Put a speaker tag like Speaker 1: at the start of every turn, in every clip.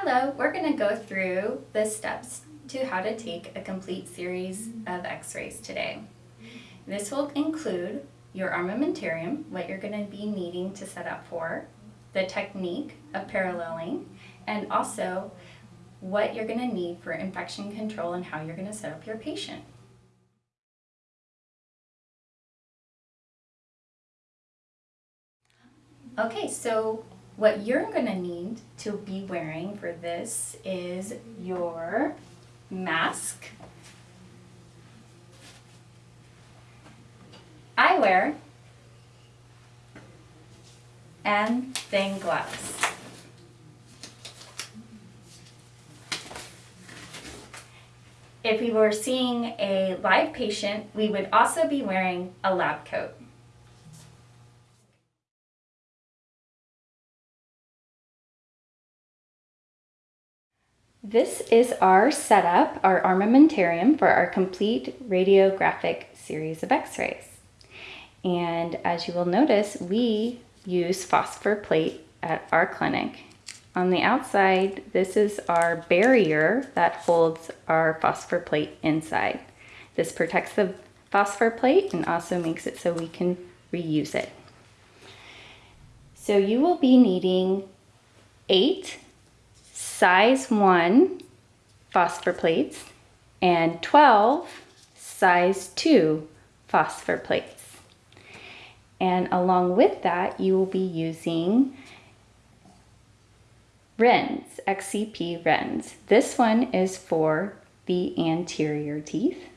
Speaker 1: Hello, we're going to go through the steps to how to take a complete series of x-rays today. This will include your armamentarium, what you're going to be needing to set up for, the technique of paralleling, and also what you're going to need for infection control and how you're going to set up your patient. Okay, so what you're going to need to be wearing for this is your mask, eyewear, and thin gloves. If we were seeing a live patient, we would also be wearing a lab coat. This is our setup, our armamentarium for our complete radiographic series of x-rays. And as you will notice, we use phosphor plate at our clinic. On the outside, this is our barrier that holds our phosphor plate inside. This protects the phosphor plate and also makes it so we can reuse it. So you will be needing eight size 1 phosphor plates and 12 size 2 phosphor plates. And along with that, you will be using Rinns, XCP Rinns. This one is for the anterior teeth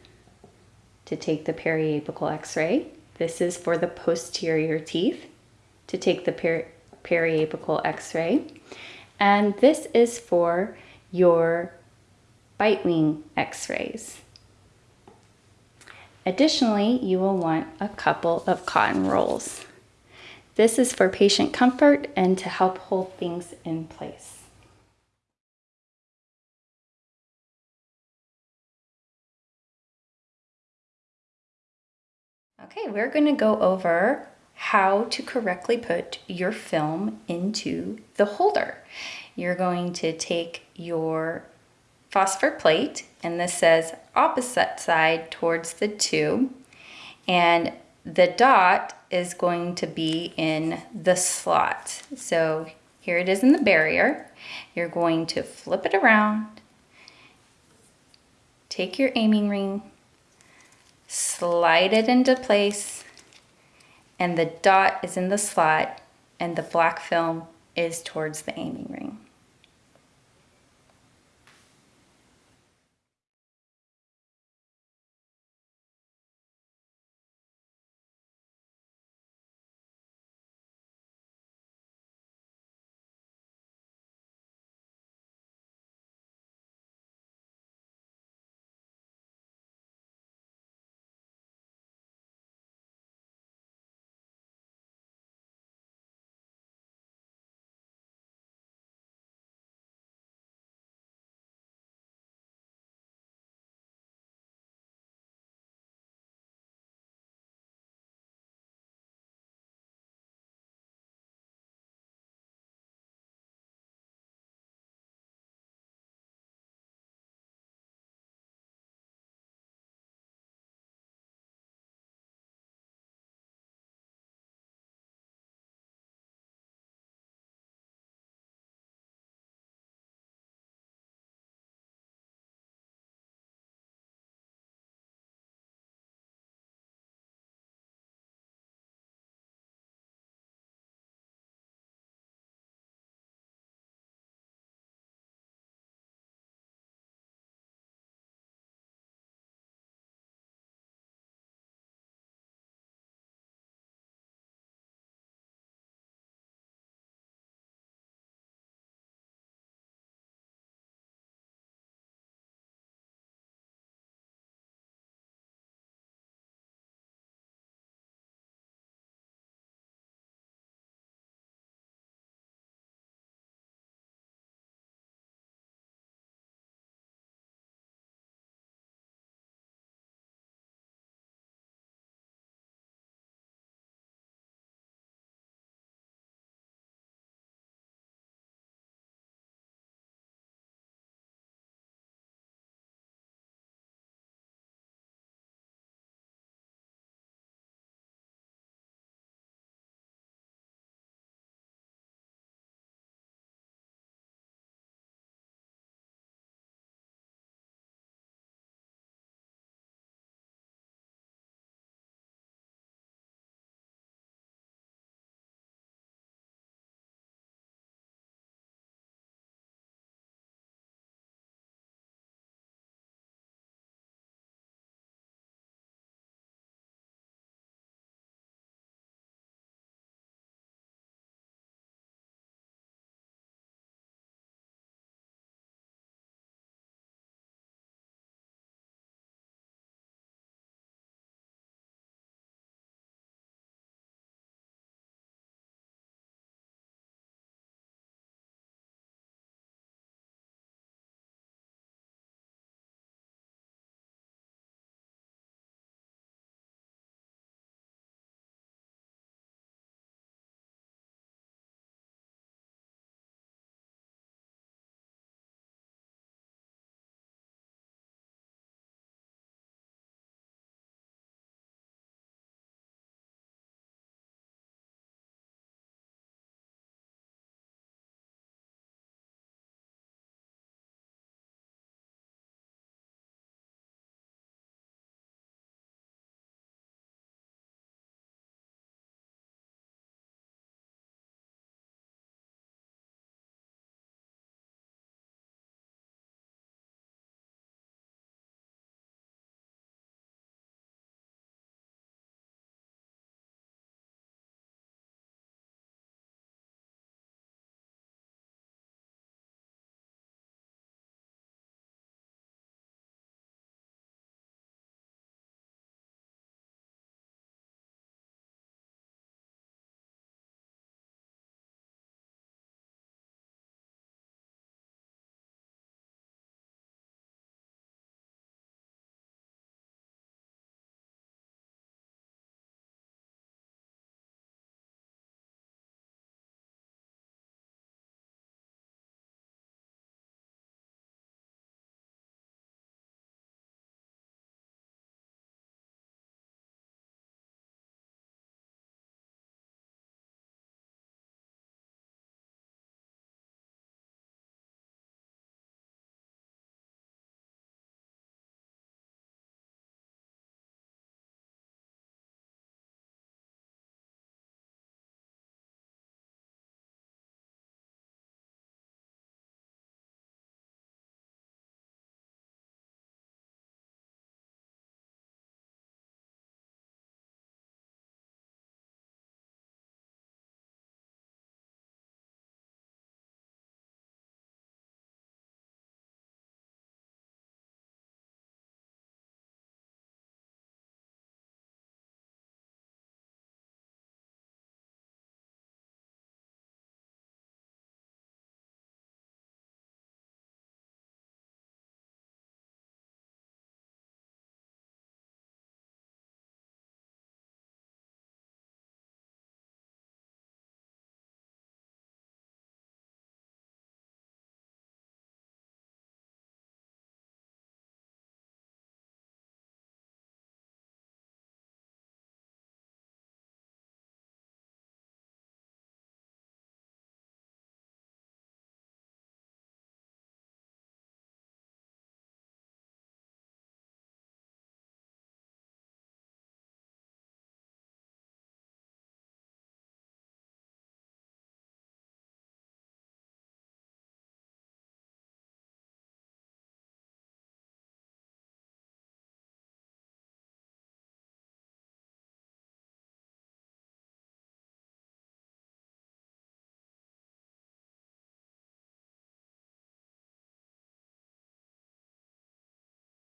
Speaker 1: to take the periapical x-ray. This is for the posterior teeth to take the peri periapical x-ray. And this is for your bite wing x-rays. Additionally, you will want a couple of cotton rolls. This is for patient comfort and to help hold things in place. Okay, we're going to go over how to correctly put your film into the holder. You're going to take your phosphor plate, and this says opposite side towards the tube, and the dot is going to be in the slot. So here it is in the barrier. You're going to flip it around, take your aiming ring, slide it into place, and the dot is in the slot and the black film is towards the aiming ring.